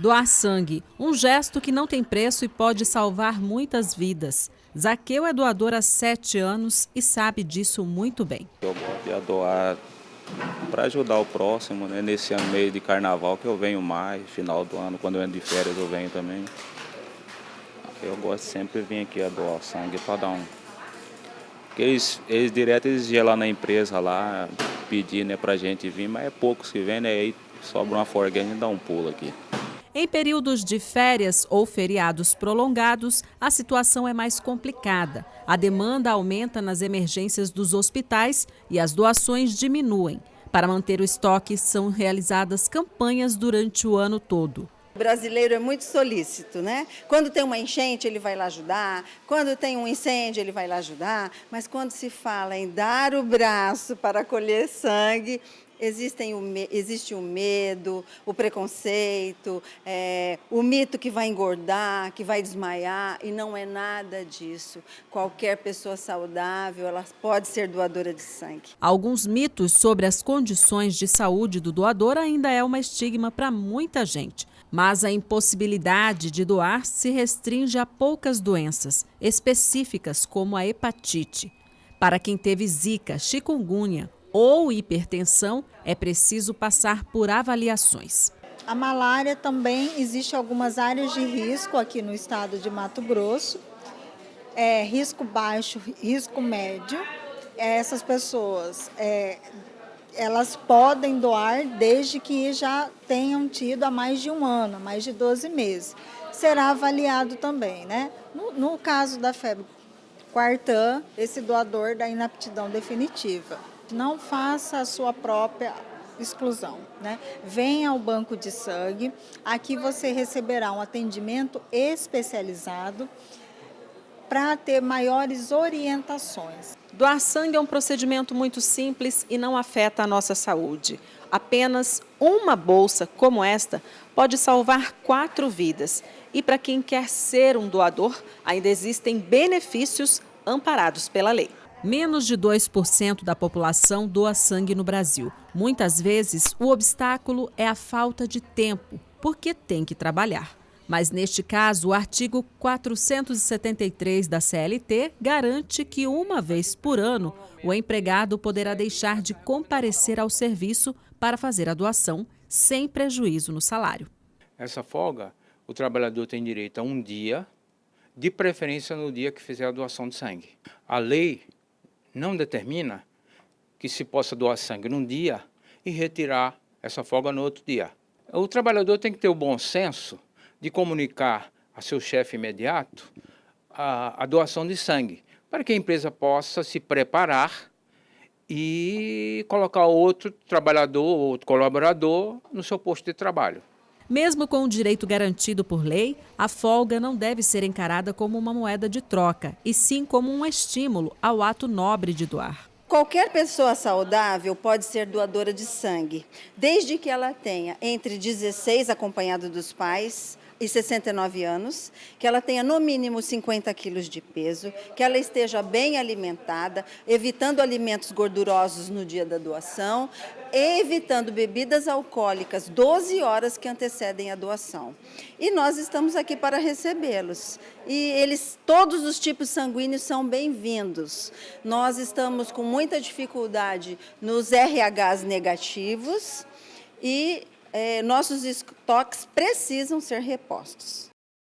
Doar sangue, um gesto que não tem preço e pode salvar muitas vidas. Zaqueu é doador há sete anos e sabe disso muito bem. Eu gosto de doar para ajudar o próximo, né? nesse meio de carnaval que eu venho mais, final do ano, quando eu ando de férias eu venho também. Eu gosto sempre de vir aqui a doar sangue para dar um... Porque eles, eles direto eles iam lá na empresa lá, pedir né, para gente vir, mas é poucos que vêm, né? aí sobra uma forga e dá um pulo aqui. Em períodos de férias ou feriados prolongados, a situação é mais complicada. A demanda aumenta nas emergências dos hospitais e as doações diminuem. Para manter o estoque, são realizadas campanhas durante o ano todo. O brasileiro é muito solícito, né? Quando tem uma enchente, ele vai lá ajudar, quando tem um incêndio, ele vai lá ajudar, mas quando se fala em dar o braço para colher sangue, Existem o, existe o medo, o preconceito, é, o mito que vai engordar, que vai desmaiar, e não é nada disso. Qualquer pessoa saudável, ela pode ser doadora de sangue. Alguns mitos sobre as condições de saúde do doador ainda é uma estigma para muita gente. Mas a impossibilidade de doar se restringe a poucas doenças específicas, como a hepatite. Para quem teve zika, chikungunya ou hipertensão, é preciso passar por avaliações. A malária também existe algumas áreas de risco aqui no estado de Mato Grosso. É, risco baixo, risco médio. É, essas pessoas, é, elas podem doar desde que já tenham tido há mais de um ano, mais de 12 meses. Será avaliado também, né? No, no caso da febre quartã, esse doador da inaptidão definitiva não faça a sua própria exclusão. Né? Venha ao banco de sangue, aqui você receberá um atendimento especializado para ter maiores orientações. Doar sangue é um procedimento muito simples e não afeta a nossa saúde. Apenas uma bolsa como esta pode salvar quatro vidas. E para quem quer ser um doador, ainda existem benefícios amparados pela lei. Menos de 2% da população doa sangue no Brasil. Muitas vezes, o obstáculo é a falta de tempo, porque tem que trabalhar. Mas neste caso, o artigo 473 da CLT garante que uma vez por ano o empregado poderá deixar de comparecer ao serviço para fazer a doação, sem prejuízo no salário. Essa folga, o trabalhador tem direito a um dia, de preferência no dia que fizer a doação de sangue. A lei não determina que se possa doar sangue num dia e retirar essa folga no outro dia. O trabalhador tem que ter o bom senso de comunicar a seu chefe imediato a, a doação de sangue, para que a empresa possa se preparar e colocar outro trabalhador, outro colaborador no seu posto de trabalho. Mesmo com o direito garantido por lei, a folga não deve ser encarada como uma moeda de troca, e sim como um estímulo ao ato nobre de doar. Qualquer pessoa saudável pode ser doadora de sangue, desde que ela tenha entre 16, acompanhado dos pais, e 69 anos, que ela tenha no mínimo 50 quilos de peso, que ela esteja bem alimentada, evitando alimentos gordurosos no dia da doação, evitando bebidas alcoólicas 12 horas que antecedem a doação. E nós estamos aqui para recebê-los. E eles, todos os tipos sanguíneos são bem-vindos. Nós estamos com muita dificuldade nos RHs negativos e é, nossos estoques precisam ser repostos.